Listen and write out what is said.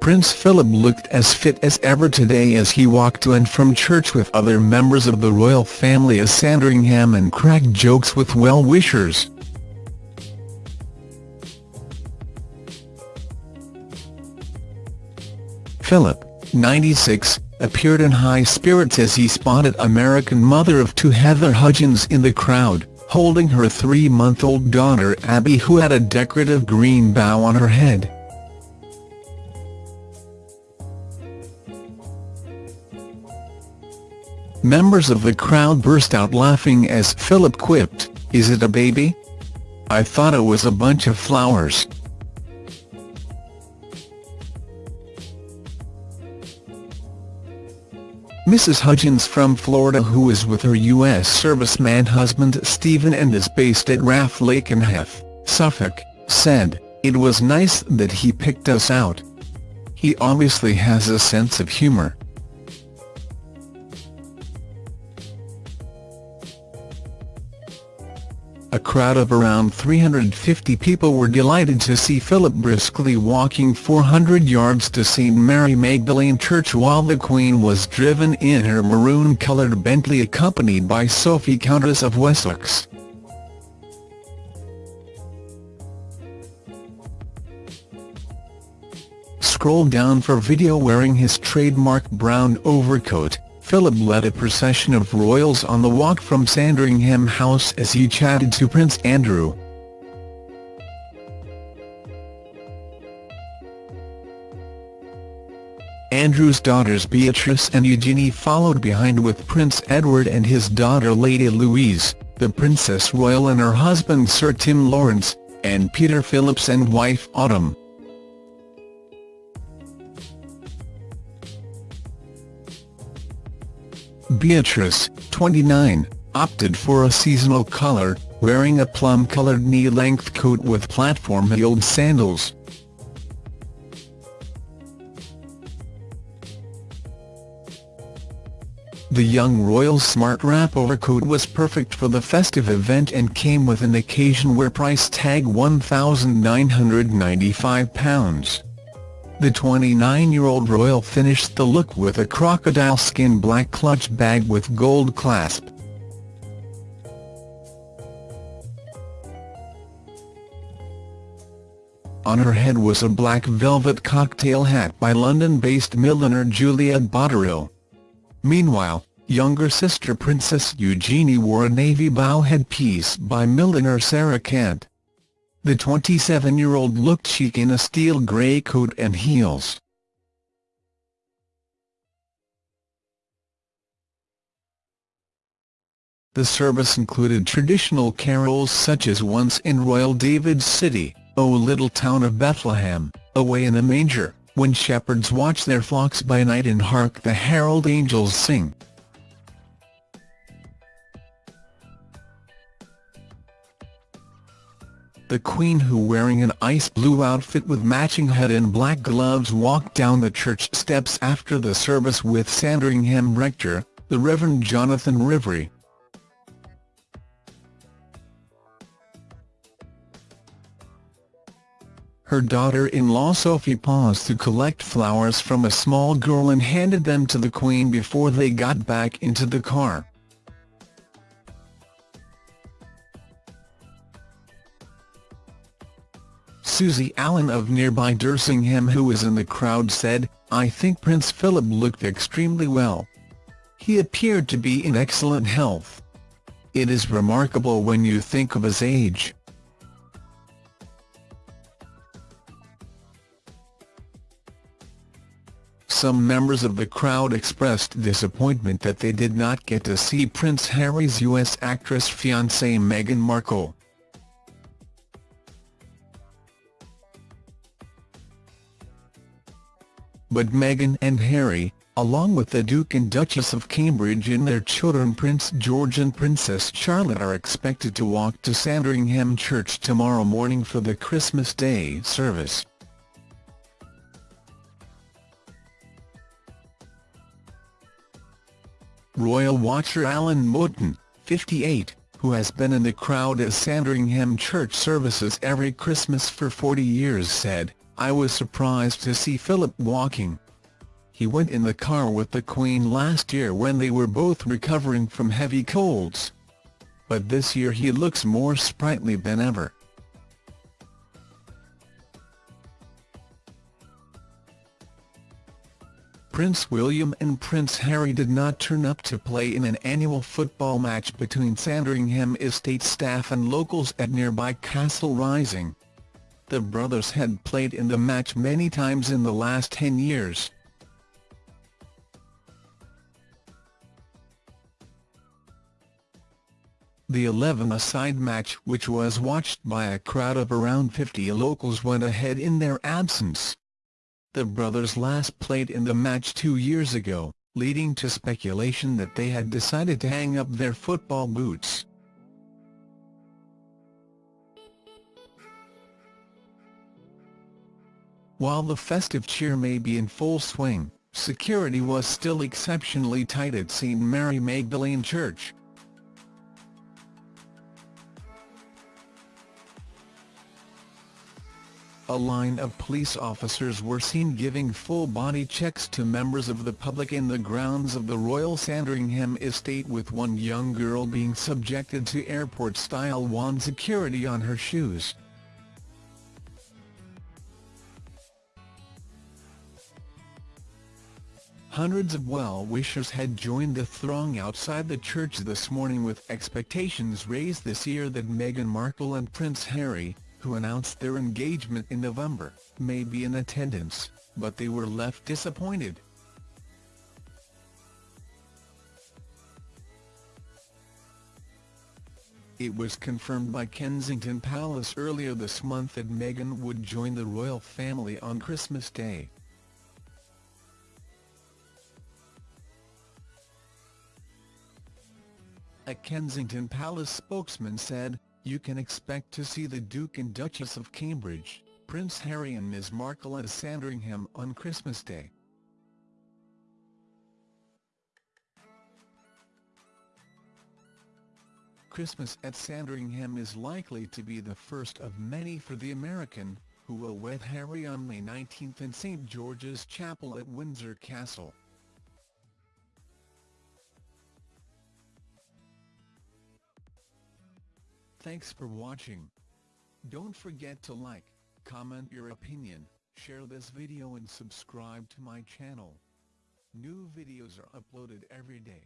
Prince Philip looked as fit as ever today as he walked to and from church with other members of the royal family as Sandringham and cracked jokes with well-wishers. Philip, 96, appeared in high spirits as he spotted American mother of two Heather Hudgens in the crowd, holding her three-month-old daughter Abby who had a decorative green bow on her head. Members of the crowd burst out laughing as Philip quipped, is it a baby? I thought it was a bunch of flowers. Mrs. Hudgens from Florida who is with her U.S. serviceman husband Stephen and is based at RAF Lakenheath, Suffolk, said, It was nice that he picked us out. He obviously has a sense of humour. A crowd of around 350 people were delighted to see Philip briskly walking 400 yards to St Mary Magdalene Church while the Queen was driven in her maroon-coloured Bentley accompanied by Sophie Countess of Wessex. Scroll down for video wearing his trademark brown overcoat. Philip led a procession of royals on the walk from Sandringham House as he chatted to Prince Andrew. Andrew's daughters Beatrice and Eugenie followed behind with Prince Edward and his daughter Lady Louise, the Princess Royal and her husband Sir Tim Laurence, and Peter Phillips and wife Autumn. Beatrice, 29, opted for a seasonal colour, wearing a plum-coloured knee-length coat with platform-heeled sandals. The young royal's smart wrap overcoat was perfect for the festive event and came with an occasion wear price tag £1,995. The 29-year-old royal finished the look with a crocodile skin black clutch bag with gold clasp. On her head was a black velvet cocktail hat by London-based milliner Juliette Botterill. Meanwhile, younger sister Princess Eugenie wore a navy bow headpiece by milliner Sarah Kent. The 27-year-old looked chic in a steel grey coat and heels. The service included traditional carols such as Once in Royal David's City, O Little Town of Bethlehem, Away in the Manger, When Shepherds Watch Their Flocks by Night and Hark the Herald Angels Sing. The Queen who wearing an ice blue outfit with matching head and black gloves walked down the church steps after the service with Sandringham rector, the Reverend Jonathan Riviere. Her daughter-in-law Sophie paused to collect flowers from a small girl and handed them to the Queen before they got back into the car. Susie Allen of nearby Dersingham who was in the crowd said, I think Prince Philip looked extremely well. He appeared to be in excellent health. It is remarkable when you think of his age. Some members of the crowd expressed disappointment that they did not get to see Prince Harry's U.S. actress fiancée Meghan Markle. But Meghan and Harry, along with the Duke and Duchess of Cambridge and their children Prince George and Princess Charlotte are expected to walk to Sandringham Church tomorrow morning for the Christmas Day service. Royal watcher Alan Moulton, 58, who has been in the crowd at Sandringham Church services every Christmas for 40 years said, I was surprised to see Philip walking. He went in the car with the Queen last year when they were both recovering from heavy colds. But this year he looks more sprightly than ever. Prince William and Prince Harry did not turn up to play in an annual football match between Sandringham estate staff and locals at nearby Castle Rising. The brothers had played in the match many times in the last 10 years. The 11-a-side match which was watched by a crowd of around 50 locals went ahead in their absence. The brothers last played in the match two years ago, leading to speculation that they had decided to hang up their football boots. While the festive cheer may be in full swing, security was still exceptionally tight at St Mary Magdalene Church. a line of police officers were seen giving full-body checks to members of the public in the grounds of the Royal Sandringham estate with one young girl being subjected to airport-style wand security on her shoes. Hundreds of well-wishers had joined the throng outside the church this morning with expectations raised this year that Meghan Markle and Prince Harry, who announced their engagement in November, may be in attendance, but they were left disappointed. It was confirmed by Kensington Palace earlier this month that Meghan would join the royal family on Christmas Day. A Kensington Palace spokesman said, you can expect to see the Duke and Duchess of Cambridge, Prince Harry and Ms Markle at Sandringham on Christmas Day. Christmas at Sandringham is likely to be the first of many for the American, who will wed Harry on May 19 in St George's Chapel at Windsor Castle. Thanks for watching. Don't forget to like, comment your opinion, share this video and subscribe to my channel. New videos are uploaded every day.